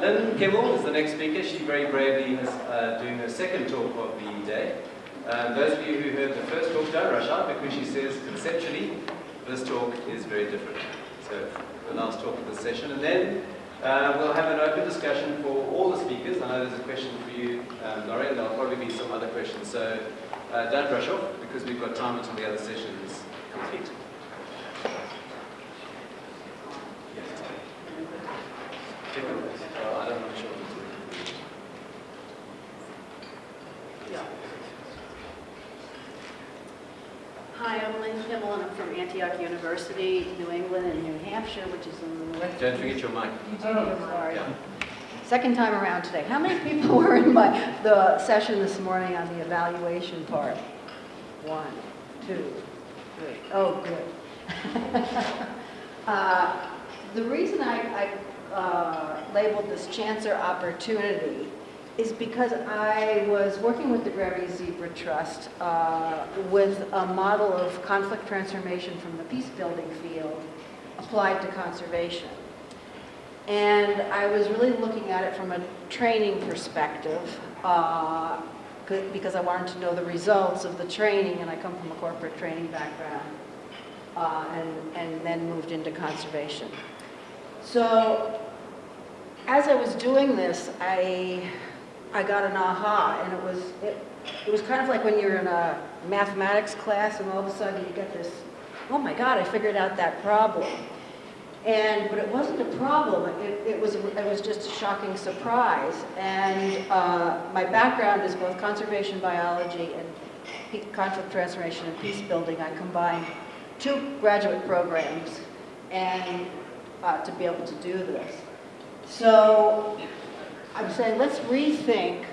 Lynn Kimmel is the next speaker. She very bravely is uh, doing her second talk of the day. Um, those of you who heard the first talk don't rush out because she says conceptually this talk is very different. So the last talk of the session. And then uh, we'll have an open discussion for all the speakers. I know there's a question for you, um, Lauren. There'll probably be some other questions. So uh, don't rush off because we've got time until the other session is complete. Check it. Uh, I don't know sure if it's working. Hi, I'm Lynn Kimmel, and I'm from Antioch University, New England, and New Hampshire, which is in the north. Don't forget your mic. Oh, sorry. Yeah. Second time around today. How many people were in my, the session this morning on the evaluation part? One, two, three. Oh, good. Uh, The reason I, I uh, labeled this chance or opportunity is because I was working with the Grevy Zebra Trust uh, with a model of conflict transformation from the peace building field applied to conservation. And I was really looking at it from a training perspective uh, because I wanted to know the results of the training, and I come from a corporate training background, uh, and, and then moved into conservation. So as I was doing this, I, I got an aha, and it was, it, it was kind of like when you're in a mathematics class and all of a sudden you get this, oh my God, I figured out that problem. And, but it wasn't a problem, it, it was, it was just a shocking surprise. And uh, my background is both conservation biology and conflict transformation and peace building. I combined two graduate programs and uh, to be able to do this. So I'm saying let's rethink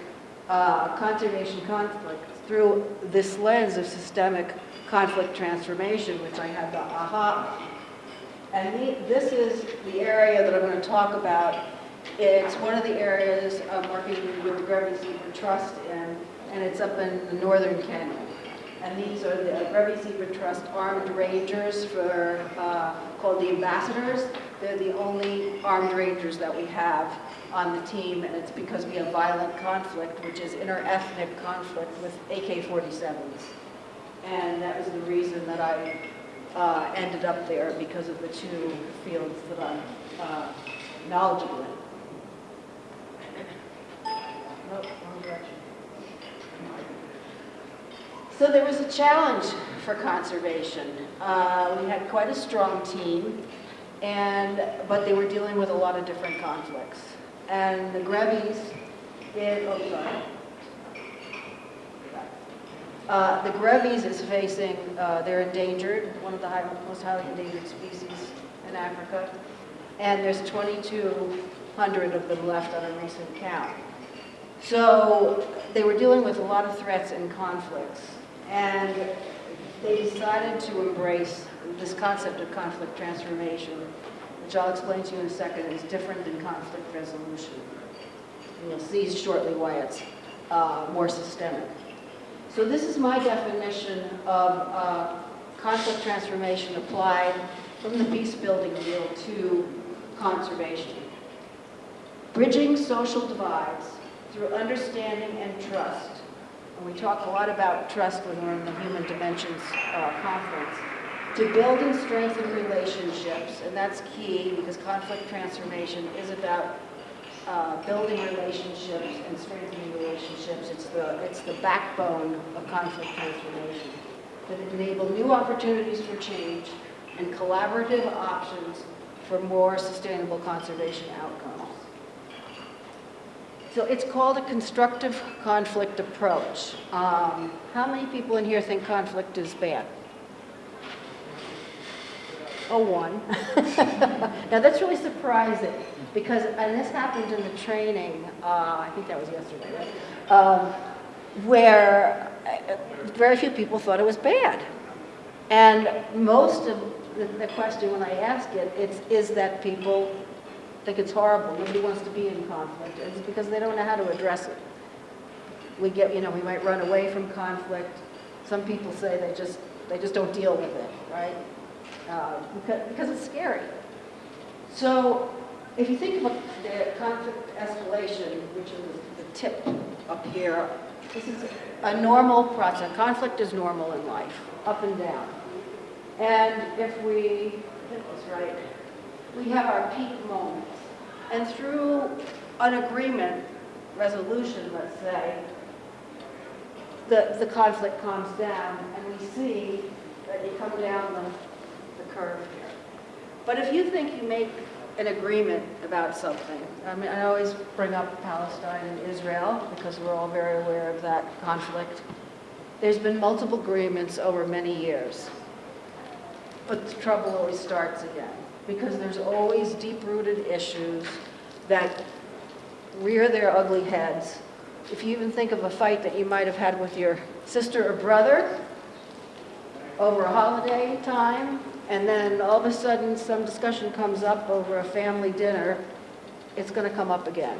uh, conservation conflict through this lens of systemic conflict transformation, which I had the aha. And the, this is the area that I'm going to talk about. It's one of the areas I'm working with the Grevy Zebra Trust in, and it's up in the northern Kenya. And these are the Grevy Zebra Trust armed rangers for, uh, called the ambassadors. They're the only armed rangers that we have on the team, and it's because we have violent conflict, which is inter-ethnic conflict with AK-47s. And that was the reason that I uh, ended up there, because of the two fields that I'm uh, knowledgeable in. Wrong direction. So there was a challenge for conservation. Uh, we had quite a strong team, and but they were dealing with a lot of different conflicts. And the Grevies did, oh, sorry. Uh, the Grevies is facing, uh, they're endangered, one of the high, most highly endangered species in Africa, and there's 2,200 of them left on a recent count. So they were dealing with a lot of threats and conflicts, and they decided to embrace this concept of conflict transformation, which I'll explain to you in a second is different than conflict resolution. And you'll see shortly why it's uh, more systemic. So this is my definition of uh, conflict transformation applied from the peace building field to conservation. Bridging social divides through understanding and trust. And we talk a lot about trust when we're in the Human Dimensions uh, conference. To build and strengthen relationships, and that's key because conflict transformation is about uh, building relationships and strengthening relationships. It's the, it's the backbone of conflict transformation. That enable new opportunities for change and collaborative options for more sustainable conservation outcomes. So it's called a constructive conflict approach. Um, how many people in here think conflict is bad? Oh, one. now that's really surprising because, and this happened in the training, uh, I think that was yesterday, right? Um, where uh, very few people thought it was bad. And most of the, the question when I ask it, it's, is that people think it's horrible. Nobody wants to be in conflict. It's because they don't know how to address it. We get, you know, we might run away from conflict. Some people say they just, they just don't deal with it, right? Uh, because, because it's scary. So if you think about the conflict escalation, which is the tip up here, this is a normal process. Conflict is normal in life, up and down. And if we, get this right, we have our peak moments. And through an agreement, resolution, let's say, the, the conflict calms down and we see that you come down the, the curve here. But if you think you make an agreement about something, I mean, I always bring up Palestine and Israel because we're all very aware of that conflict. There's been multiple agreements over many years. But the trouble always starts again because there's always deep-rooted issues that rear their ugly heads. If you even think of a fight that you might have had with your sister or brother over a holiday time, and then all of a sudden some discussion comes up over a family dinner, it's going to come up again.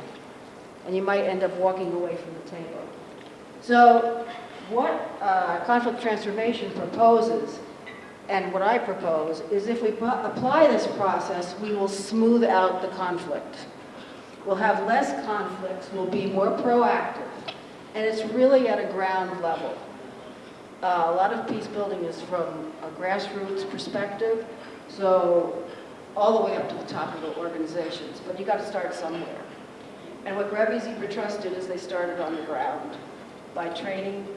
And you might end up walking away from the table. So what uh, conflict transformation proposes, and what I propose, is if we apply this process, we will smooth out the conflict. We'll have less conflicts, we'll be more proactive, and it's really at a ground level. Uh, a lot of peace building is from a grassroots perspective, so all the way up to the top of the organizations, but you got to start somewhere. And what Grevy Zebra Trust did is they started on the ground by training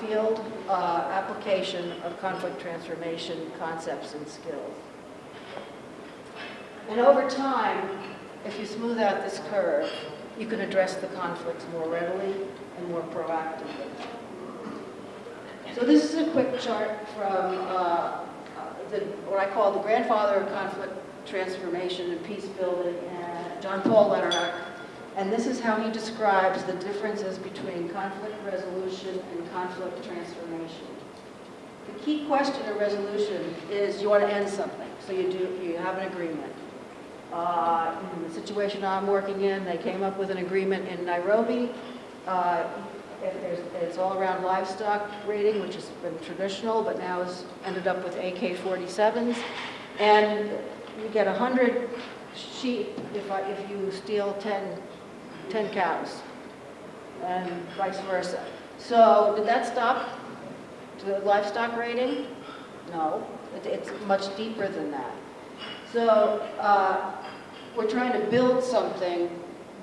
field uh, application of conflict transformation concepts and skills. And over time, if you smooth out this curve, you can address the conflicts more readily and more proactively. So this is a quick chart from uh, the, what I call the grandfather of conflict transformation and peace building, and John Paul Lederach. And this is how he describes the differences between conflict resolution and conflict transformation. The key question in resolution is you want to end something, so you do you have an agreement. Uh, in the situation I'm working in, they came up with an agreement in Nairobi. Uh, it's all around livestock raiding, which has been traditional, but now has ended up with AK-47s. And you get 100 sheep if, I, if you steal 10, 10 cows, and vice versa. So did that stop the livestock raiding? No, it, it's much deeper than that. So uh, we're trying to build something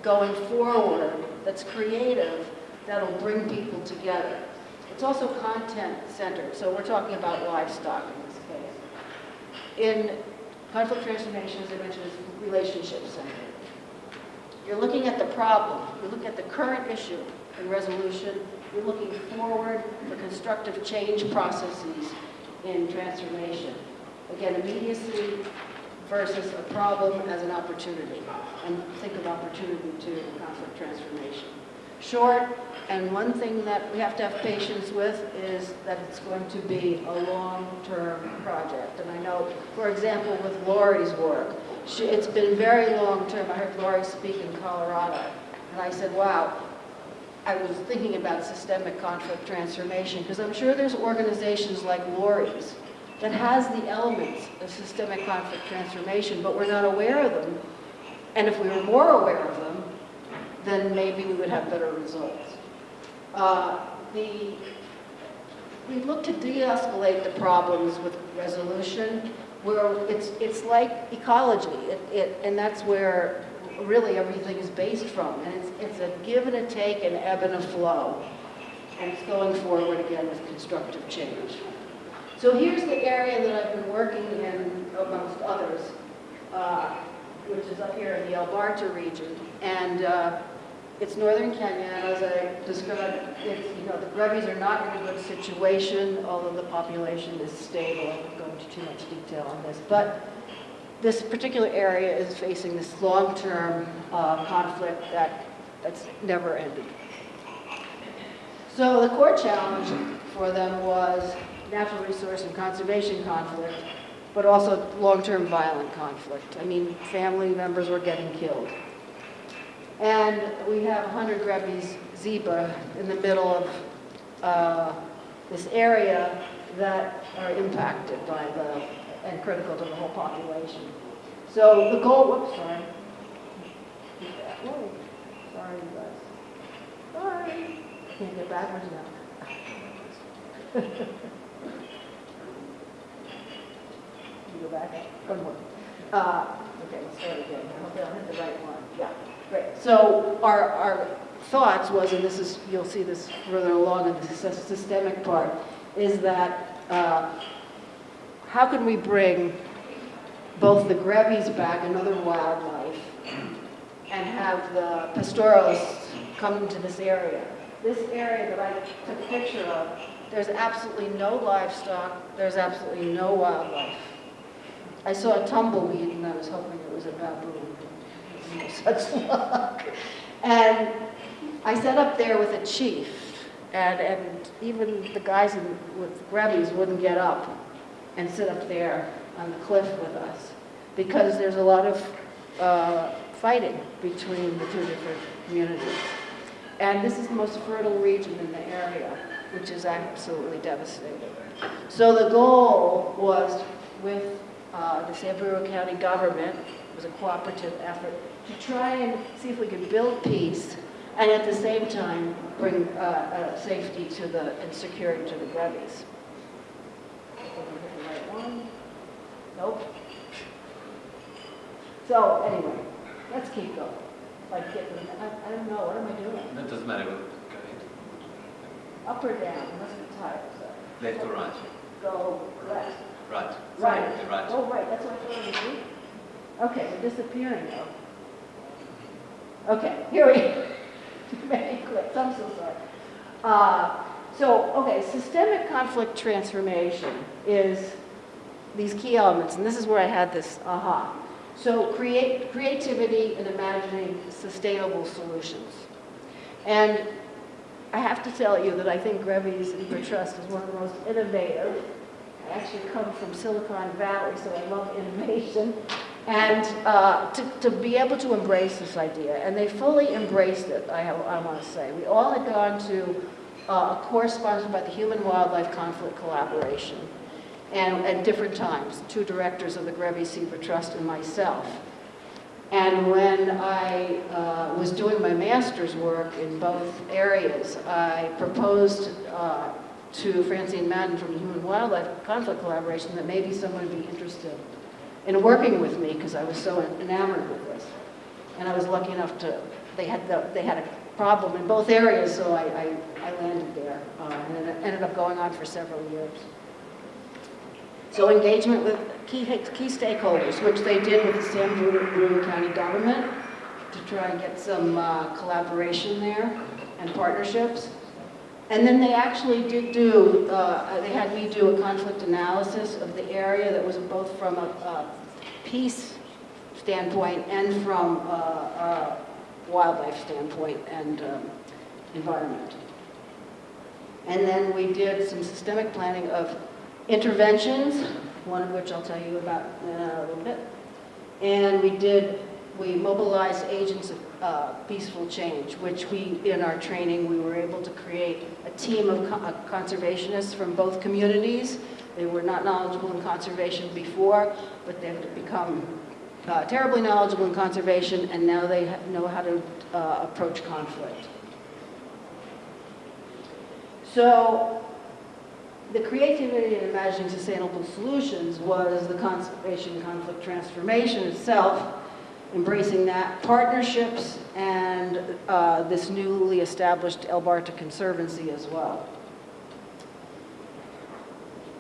going forward that's creative that'll bring people together. It's also content-centered, so we're talking about livestock in this case. In conflict transformation, as I mentioned, is relationship-centered. You're looking at the problem, you're looking at the current issue in resolution, you're looking forward for constructive change processes in transformation. Again, immediacy versus a problem as an opportunity, and think of opportunity in conflict transformation short, and one thing that we have to have patience with is that it's going to be a long-term project. And I know, for example, with Lori's work, she, it's been very long-term. I heard Lori speak in Colorado, and I said, wow, I was thinking about systemic conflict transformation, because I'm sure there's organizations like Lori's that has the elements of systemic conflict transformation, but we're not aware of them. And if we were more aware of them, then maybe we would have better results. Uh, the, we look to de-escalate the problems with resolution, where it's, it's like ecology, it, it, and that's where really everything is based from. And it's, it's a give and a take, an ebb and a flow. And it's going forward again with constructive change. So here's the area that I've been working in, amongst others, uh, which is up here in the El Barta region. And uh, it's northern Kenya, and as I described, it's, you know, the Grevies are not in a good situation, although the population is stable. I won't go into too much detail on this. But this particular area is facing this long-term uh, conflict that, that's never ended. So the core challenge for them was natural resource and conservation conflict, but also long-term violent conflict. I mean, family members were getting killed. And we have 100 Grevies zebra in the middle of uh, this area that are impacted by the, and critical to the whole population. So the goal, whoops, sorry. are you guys? Sorry. Can't get backwards now. You go back up, one more. Uh, okay, let's start again. I hope I'll hit the right one. Yeah, So our, our thoughts was, and this is, you'll see this further along in the systemic part, is that uh, how can we bring both the grevies back and other wildlife and have the pastoralists come into this area. This area that I took a picture of, there's absolutely no livestock, there's absolutely no wildlife. I saw a tumbleweed and I was hoping it was a baboon. No Such luck. And I sat up there with a chief and, and even the guys in, with grevies wouldn't get up and sit up there on the cliff with us because there's a lot of uh, fighting between the two different communities. And this is the most fertile region in the area, which is absolutely devastating. So the goal was with uh, the Samburu County government, it was a cooperative effort, to try and see if we could build peace and at the same time bring uh, uh, safety to the, and security to the Grevies. Hope I'm hitting the right one. Nope. So anyway, let's keep going. Like get them, I, I don't know, what am I doing? That doesn't matter. Up or down, must be tired, so. Left or right? Go left. Right. Right. The right. Oh, right, that's what I thought it was. Okay, we're disappearing though. Okay, here we, go. many clicks, I'm so sorry. Uh, so, okay, systemic conflict transformation is these key elements, and this is where I had this aha. So create, creativity and imagining sustainable solutions. And I have to tell you that I think Grevy's Zebra Trust is one of the most innovative. I actually come from Silicon Valley, so I love innovation. And uh, to, to be able to embrace this idea, and they fully embraced it, I, I want to say. We all had gone to uh, a course sponsored by the Human Wildlife Conflict Collaboration, and at different times, two directors of the Grevy Zebra Trust and myself. And when I uh, was doing my master's work in both areas, I proposed uh, to Francine Madden from the Human Wildlife Conflict Collaboration that maybe someone would be interested in working with me because I was so enamored with this. And I was lucky enough to, they had, the, they had a problem in both areas, so I, I, I landed there. Uh, and it ended up going on for several years. So engagement with key, key stakeholders, which they did with the Samburu County government to try and get some uh, collaboration there and partnerships. And then they actually did do, uh, they had me do a conflict analysis of the area that was both from a, a peace standpoint and from a, a wildlife standpoint and um, environment. And then we did some systemic planning of interventions, one of which I'll tell you about in a little bit. And we did, we mobilized agents of uh, peaceful change, which we, in our training, we were able to create a team of co- uh, conservationists from both communities. They were not knowledgeable in conservation before, but they've become uh, terribly knowledgeable in conservation, and now they know how to uh, approach conflict. So the creativity in imagining sustainable solutions was the conservation conflict transformation itself, embracing that, partnerships, and uh, this newly established El Barta Conservancy as well.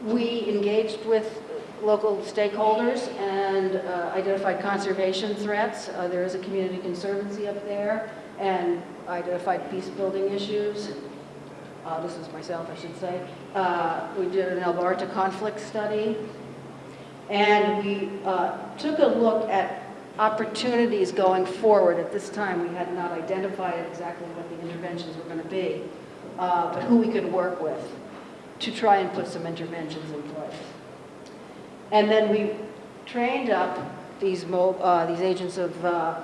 We engaged with local stakeholders and uh, identified conservation threats. Uh, there is a community conservancy up there and identified peace building issues. Uh, this is myself, I should say. Uh, we did an El Barta conflict study, and we uh, took a look at opportunities going forward. At this time, we had not identified exactly what the interventions were going to be, uh, but who we could work with to try and put some interventions in place. And then we trained up these, uh, these agents of uh,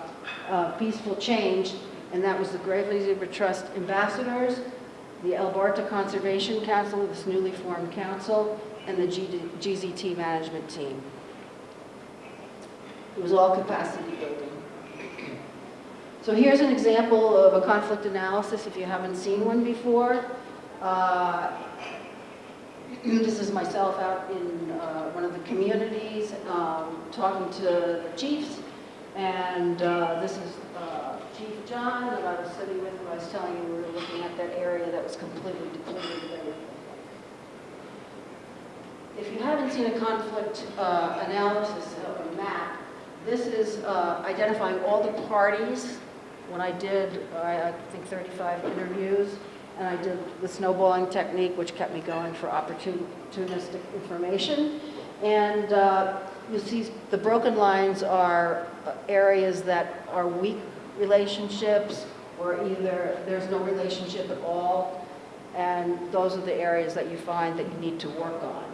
uh, peaceful change, and that was the Grevy Zebra Trust ambassadors, the El Barta Conservation Council, this newly formed council, and the GZT management team. It was all capacity building. So here's an example of a conflict analysis if you haven't seen one before. Uh, This is myself out in uh, one of the communities, um, talking to the chiefs, and uh, this is uh, Chief John that I was sitting with, who I was telling you, we were looking at that area that was completely depleted. If you haven't seen a conflict uh, analysis of a map, this is uh, identifying all the parties. When I did, I I think 35 interviews, and I did the snowballing technique, which kept me going for opportunistic information. And uh, you'll see the broken lines are uh, areas that are weak relationships, or either there's no relationship at all, and those are the areas that you find that you need to work on.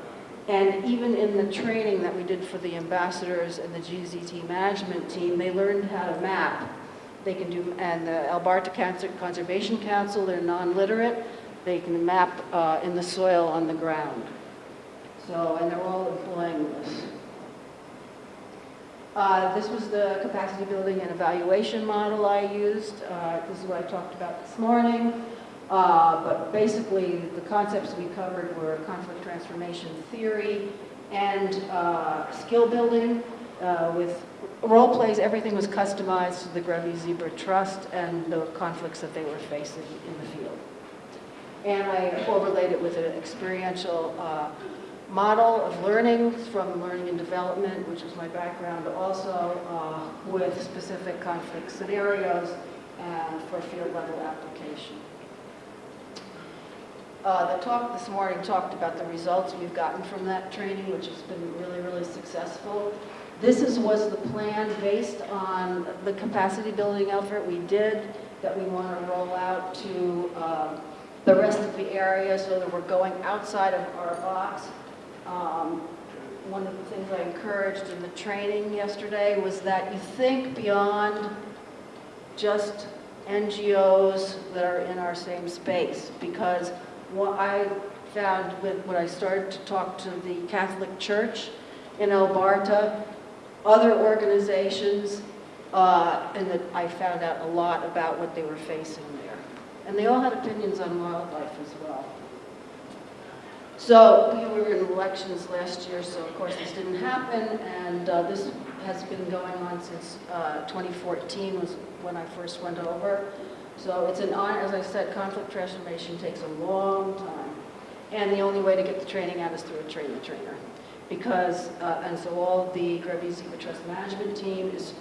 And even in the training that we did for the ambassadors and the GZT management team, they learned how to map. They can do, and the El Barta Cancer Conservation Council, they're non-literate, they can map uh, in the soil on the ground. So, and they're all employing this. Uh, This was the capacity building and evaluation model I used. Uh, This is what I talked about this morning. Uh, But basically, the concepts we covered were conflict transformation theory and uh, skill building uh, with role plays. Everything was customized to the Grevy Zebra Trust and the conflicts that they were facing in the field. And I overlaid it with an experiential uh, model of learning from learning and development, which is my background, also uh, with specific conflict scenarios and for field level application. Uh, The talk this morning talked about the results we've gotten from that training, which has been really, really successful. This is, was the plan based on the capacity building effort we did that we want to roll out to um, the rest of the area so that we're going outside of our box. Um, One of the things I encouraged in the training yesterday was that you think beyond just NGOs that are in our same space, because what I found when I started to talk to the Catholic Church in El Barta, other organizations, uh, and that I found out a lot about what they were facing there. And they all had opinions on wildlife as well. So we were in elections last year, so of course this didn't happen, and uh, this has been going on since uh, 2014 was when I first went over. So it's an honor, as I said, conflict transformation takes a long time. And the only way to get the training out is through a trainer-trainer. Because, uh, and so all the Grevy Zebra Trust Management team is,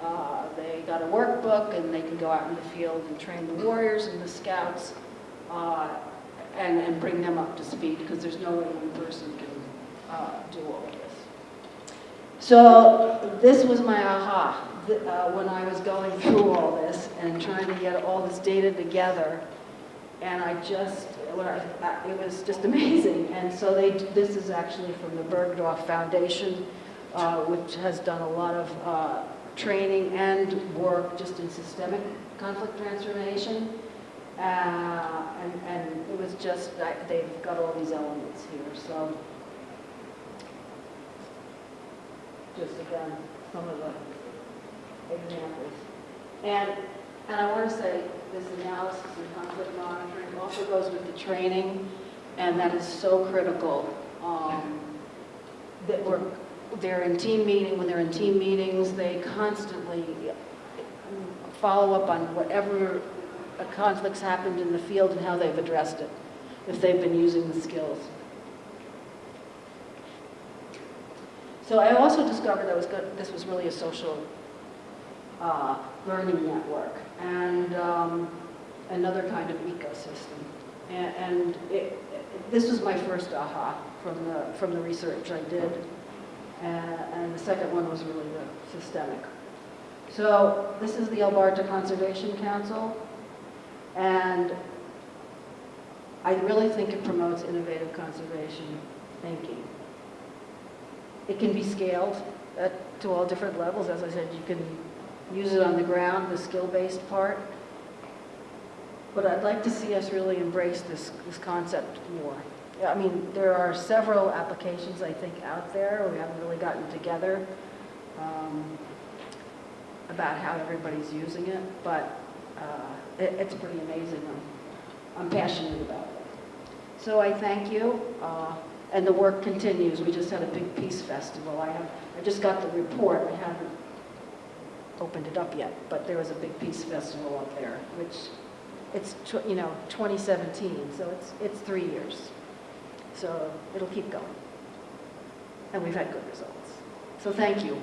uh, they got a workbook and they can go out in the field and train the warriors and the scouts uh, and, and bring them up to speed because there's no way one person can uh, do all of this. So this was my aha uh, when I was going through all this and trying to get all this data together. And I just, I- it was just amazing. And so they, this is actually from the Berghof Foundation, uh, which has done a lot of uh, training and work just in systemic conflict transformation. Uh, And, and it was just, I- they've got all these elements here, so. Just again, some of the examples. And, and I want to say, this analysis and conflict monitoring also goes with the training, and that is so critical. um, That we're, they're in team meeting, when they're in team meetings, they constantly follow up on whatever conflicts happened in the field and how they've addressed it, if they've been using the skills. So I also discovered that was good, this was really a social uh, learning network and um, another kind of ecosystem. And, and it, this was my first aha from the, from the research I did. And, and the second one was really the systemic. So this is the El Barta Conservation Council. And I really think it promotes innovative conservation thinking. It can be scaled at, to all different levels. As I said, you can use it on the ground, the skill-based part. But I'd like to see us really embrace this, this concept more. I mean, there are several applications, I think, out there. We haven't really gotten together. Um, about how everybody's using it, but uh, it- it's pretty amazing. I'm- I'm passionate about it. So I thank you, uh, and the work continues. We just had a big peace festival. I have, I just got the report, I haven't opened it up yet, but there was a big peace festival up there, which, it's, you know, 2017, so it's, it's three years. So it'll keep going. And we've had good results. So thank you.